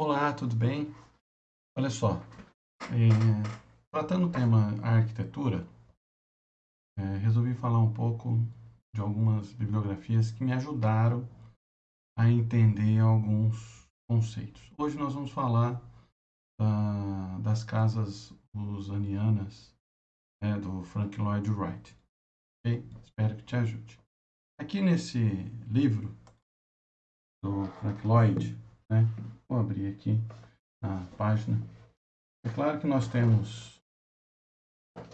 Olá, tudo bem? Olha só, é, tratando o tema arquitetura, é, resolvi falar um pouco de algumas bibliografias que me ajudaram a entender alguns conceitos. Hoje nós vamos falar uh, das casas usanianas é, do Frank Lloyd Wright. Okay? Espero que te ajude. Aqui nesse livro do Frank Lloyd, né? vou abrir aqui a página. É claro que nós temos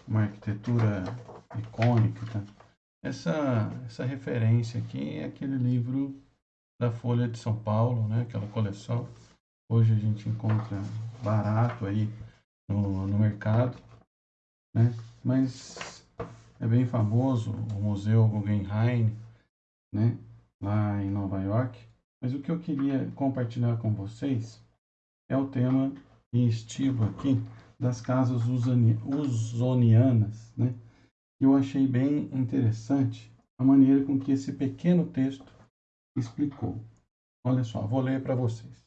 uma arquitetura icônica. Tá? Essa, essa referência aqui é aquele livro da Folha de São Paulo, né? aquela coleção. Hoje a gente encontra barato aí no, no mercado, né? mas é bem famoso o Museu Guggenheim, né? lá em Nova York. Mas o que eu queria compartilhar com vocês é o tema em estilo aqui das casas usonianas, né? Eu achei bem interessante a maneira com que esse pequeno texto explicou. Olha só, vou ler para vocês.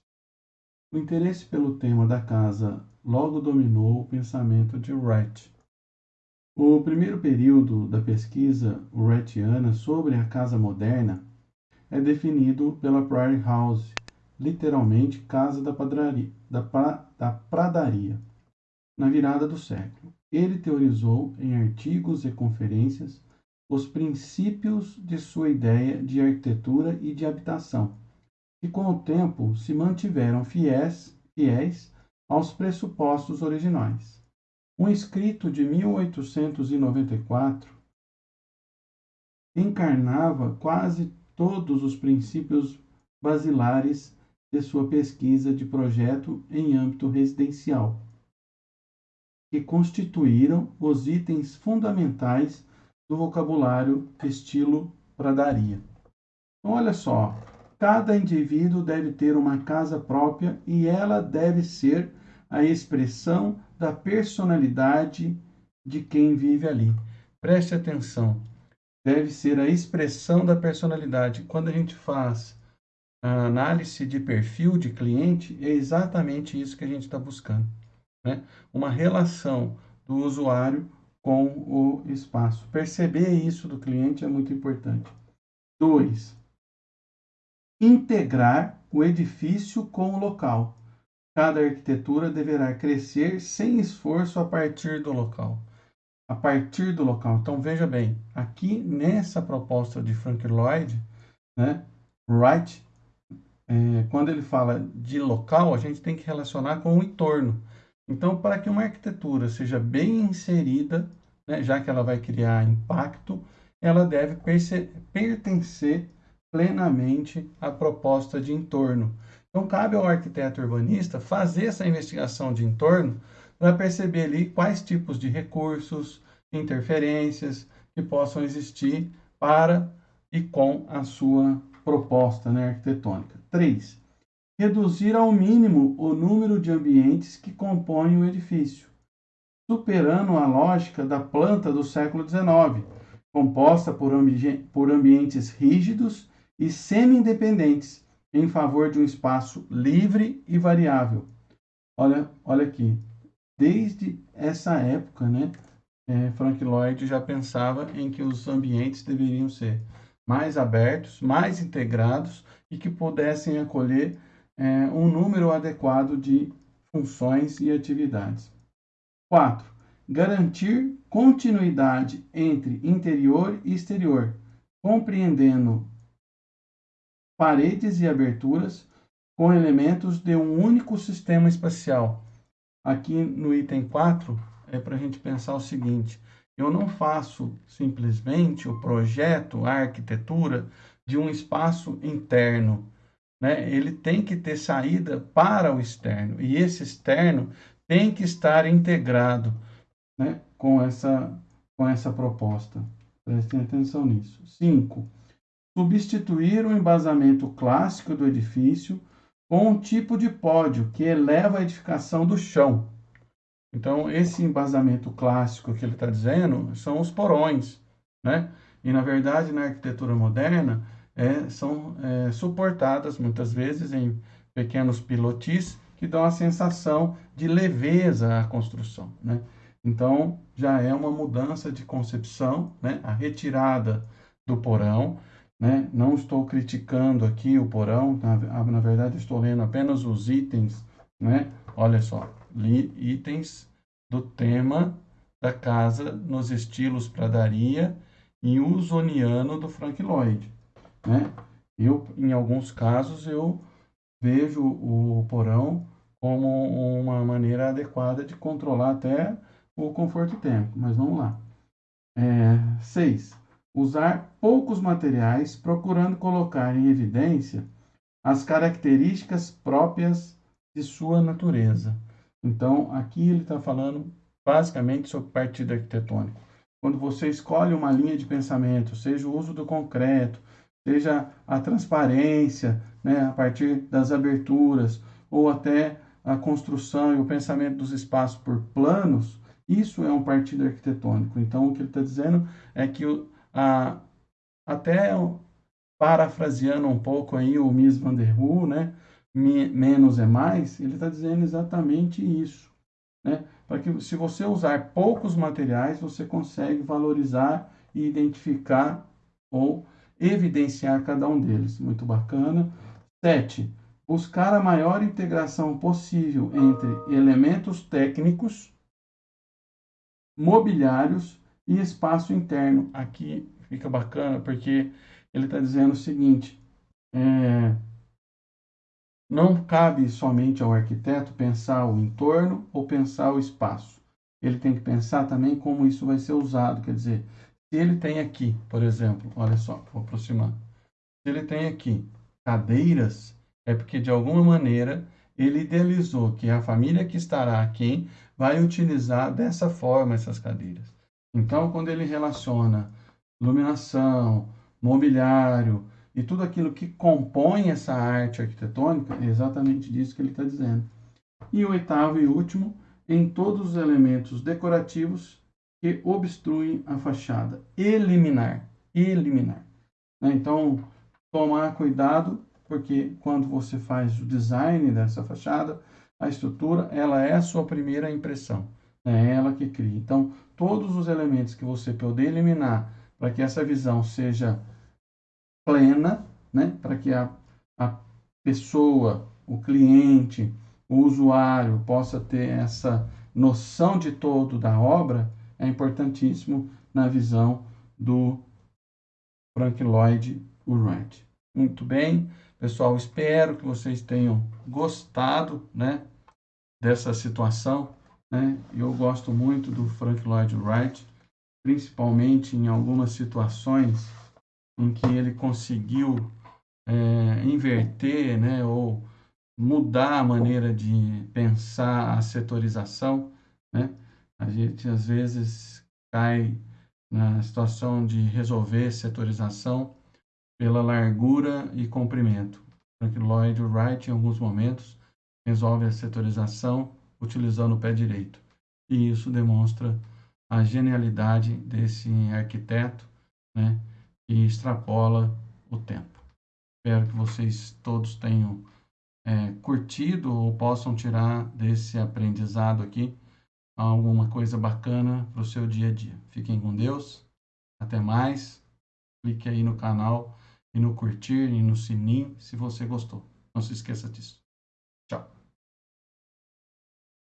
O interesse pelo tema da casa logo dominou o pensamento de Wright. O primeiro período da pesquisa wrightiana sobre a casa moderna é definido pela Prairie House, literalmente Casa da, padraria, da, pra, da Pradaria, na virada do século. Ele teorizou em artigos e conferências os princípios de sua ideia de arquitetura e de habitação, que com o tempo se mantiveram fiéis, fiéis aos pressupostos originais. Um escrito de 1894 encarnava quase todos os princípios basilares de sua pesquisa de projeto em âmbito residencial, que constituíram os itens fundamentais do vocabulário estilo pradaria. Então, olha só, cada indivíduo deve ter uma casa própria e ela deve ser a expressão da personalidade de quem vive ali. Preste atenção, deve ser a expressão da personalidade. Quando a gente faz a análise de perfil de cliente, é exatamente isso que a gente está buscando. Né? Uma relação do usuário com o espaço. Perceber isso do cliente é muito importante. Dois, integrar o edifício com o local. Cada arquitetura deverá crescer sem esforço a partir do local a partir do local. Então veja bem, aqui nessa proposta de Frank Lloyd, né, Wright, é, quando ele fala de local, a gente tem que relacionar com o entorno. Então, para que uma arquitetura seja bem inserida, né, já que ela vai criar impacto, ela deve pertencer plenamente à proposta de entorno. Então, cabe ao arquiteto urbanista fazer essa investigação de entorno para perceber ali quais tipos de recursos, interferências que possam existir para e com a sua proposta né, arquitetônica. 3. Reduzir ao mínimo o número de ambientes que compõem o edifício, superando a lógica da planta do século XIX, composta por, ambi por ambientes rígidos e semi-independentes, em favor de um espaço livre e variável. Olha, olha aqui, desde essa época, né, é, Frank Lloyd já pensava em que os ambientes deveriam ser mais abertos, mais integrados e que pudessem acolher é, um número adequado de funções e atividades. 4. Garantir continuidade entre interior e exterior, compreendendo paredes e aberturas com elementos de um único sistema espacial, Aqui no item 4 é para a gente pensar o seguinte: eu não faço simplesmente o projeto, a arquitetura de um espaço interno. Né? Ele tem que ter saída para o externo. E esse externo tem que estar integrado né? com, essa, com essa proposta. Prestem atenção nisso. 5. Substituir o embasamento clássico do edifício com um tipo de pódio que eleva a edificação do chão. Então, esse embasamento clássico que ele está dizendo são os porões, né? E, na verdade, na arquitetura moderna, é, são é, suportadas muitas vezes em pequenos pilotis que dão a sensação de leveza à construção, né? Então, já é uma mudança de concepção, né? A retirada do porão, né? Não estou criticando aqui o porão, na, na verdade estou lendo apenas os itens, né? Olha só, li itens do tema da casa nos estilos pradaria e usoniano do Frank Lloyd, né? Eu, em alguns casos, eu vejo o porão como uma maneira adequada de controlar até o conforto térmico, mas vamos lá. É, seis, usar poucos materiais, procurando colocar em evidência as características próprias de sua natureza. Então, aqui ele está falando basicamente sobre partido arquitetônico. Quando você escolhe uma linha de pensamento, seja o uso do concreto, seja a transparência, né, a partir das aberturas, ou até a construção e o pensamento dos espaços por planos, isso é um partido arquitetônico. Então, o que ele está dizendo é que, o, a, até parafraseando um pouco aí o Mies van der Rohe, né, menos é mais, ele está dizendo exatamente isso. Né? Para que se você usar poucos materiais, você consegue valorizar e identificar ou evidenciar cada um deles. Muito bacana. 7. Buscar a maior integração possível entre elementos técnicos, mobiliários e espaço interno. Aqui fica bacana porque ele está dizendo o seguinte: é, não cabe somente ao arquiteto pensar o entorno ou pensar o espaço. Ele tem que pensar também como isso vai ser usado. Quer dizer, se ele tem aqui, por exemplo, olha só, vou aproximar. Se ele tem aqui cadeiras, é porque de alguma maneira ele idealizou que a família que estará aqui vai utilizar dessa forma essas cadeiras. Então, quando ele relaciona iluminação, mobiliário e tudo aquilo que compõe essa arte arquitetônica, é exatamente disso que ele está dizendo. E o oitavo e último, em todos os elementos decorativos que obstruem a fachada. Eliminar. Eliminar. Né? Então, tomar cuidado, porque quando você faz o design dessa fachada, a estrutura, ela é a sua primeira impressão. É ela que cria. Então, todos os elementos que você poder eliminar para que essa visão seja plena, né? para que a, a pessoa, o cliente, o usuário possa ter essa noção de todo da obra, é importantíssimo na visão do Frank Lloyd Wright. Muito bem, pessoal, espero que vocês tenham gostado né, dessa situação. Né? Eu gosto muito do Frank Lloyd Wright, principalmente em algumas situações em que ele conseguiu é, inverter né, ou mudar a maneira de pensar a setorização. Né? A gente às vezes cai na situação de resolver setorização pela largura e comprimento. Frank Lloyd Wright, em alguns momentos, resolve a setorização utilizando o pé direito. E isso demonstra a genialidade desse arquiteto, né, e extrapola o tempo. Espero que vocês todos tenham é, curtido ou possam tirar desse aprendizado aqui alguma coisa bacana para o seu dia a dia. Fiquem com Deus. Até mais. Clique aí no canal e no curtir e no sininho se você gostou. Não se esqueça disso.